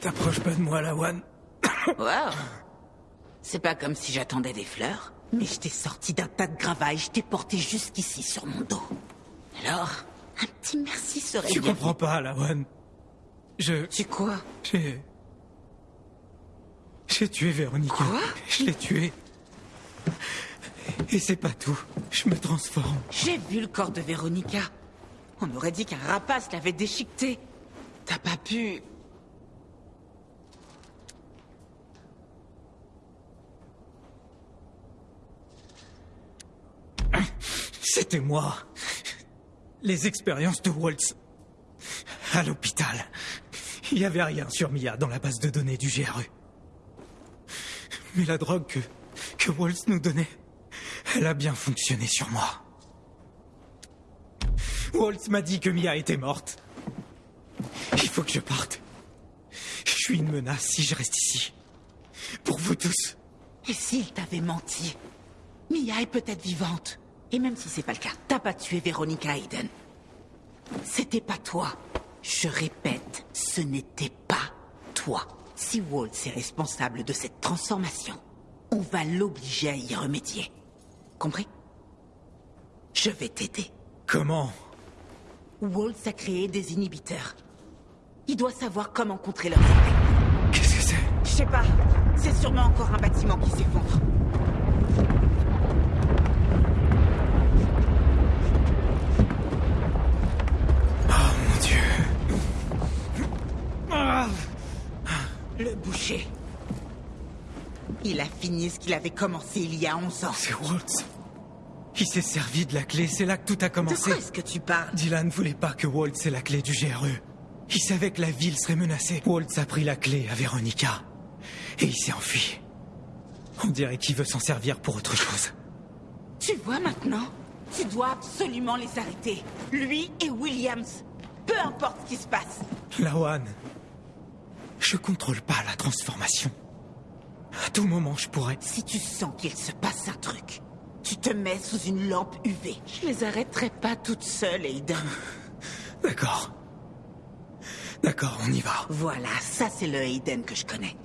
T'approches pas de moi, Lawan. Wow. C'est pas comme si j'attendais des fleurs, mais je t'ai sorti d'un tas de gravats je t'ai porté jusqu'ici sur mon dos. Alors, un petit merci serait Tu comprends pas, Lawan. Je... Tu quoi? J'ai... J'ai tué Véronica. Quoi? Je l'ai tuée. Et c'est pas tout. Je me transforme. J'ai vu le corps de Véronica. On aurait dit qu'un rapace l'avait déchiqueté. T'as pas pu... C'était moi. Les expériences de Waltz. À l'hôpital. Il y avait rien sur Mia dans la base de données du GRE. Mais la drogue que, que Waltz nous donnait, elle a bien fonctionné sur moi. Waltz m'a dit que Mia était morte. Il faut que je parte. Je suis une menace si je reste ici. Pour vous tous. Et s'il t'avait menti Mia est peut-être vivante. Et même si c'est pas le cas, t'as pas tué Véronica Hayden. C'était pas toi. Je répète, ce n'était pas toi. Si Waltz est responsable de cette transformation, on va l'obliger à y remédier. Compris? Je vais t'aider. Comment? Waltz a créé des inhibiteurs. Il doit savoir comment contrer leurs effets. Qu'est-ce que c'est? Je sais pas. C'est sûrement encore un bâtiment qui s'effondre. Oh mon dieu. Le boucher. Il a fini ce qu'il avait commencé il y a 11 ans. C'est Waltz. Il s'est servi de la clé, c'est là que tout a De commencé. quoi est-ce que tu parles? Dylan voulait pas que Waltz ait la clé du GRE. Il savait que la ville serait menacée. Waltz a pris la clé à Véronica. Et il s'est enfui. On dirait qu'il veut s'en servir pour autre chose. Tu vois maintenant? Tu dois absolument les arrêter. Lui et Williams. Peu importe ce qui se passe. Lawan, je contrôle pas la transformation. À tout moment, je pourrais. Si tu sens qu'il se passe un truc, tu te mets sous une lampe UV. Je les arrêterai pas toutes seules, Aiden. D'accord. D'accord, on y va. Voilà, ça c'est le Aiden que je connais.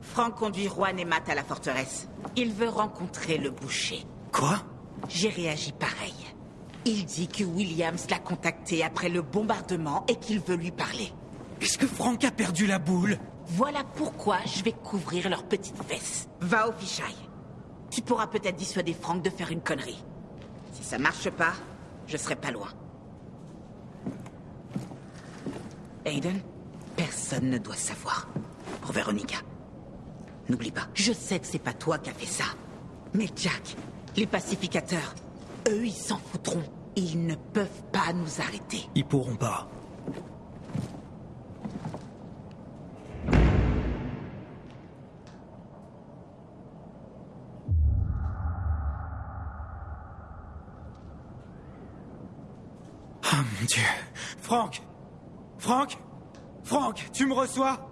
Franck conduit Juan et Matt à la forteresse. Il veut rencontrer le boucher. Quoi? J'ai réagi pareil. Il dit que Williams l'a contacté après le bombardement et qu'il veut lui parler. Est-ce que Franck a perdu la boule? Voilà pourquoi je vais couvrir leurs petites fesses. Va au fichaille. Tu pourras peut-être dissuader Franck de faire une connerie. Si ça marche pas, je serai pas loin. Aiden, personne ne doit savoir. Pour Véronica. N'oublie pas, je sais que c'est pas toi qui as fait ça. Mais Jack, les pacificateurs, eux, ils s'en foutront. Ils ne peuvent pas nous arrêter. Ils pourront pas. Oh mon dieu. Franck. Franck. Franck, tu me reçois?